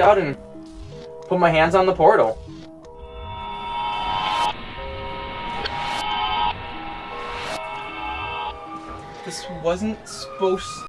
out and put my hands on the portal. This wasn't supposed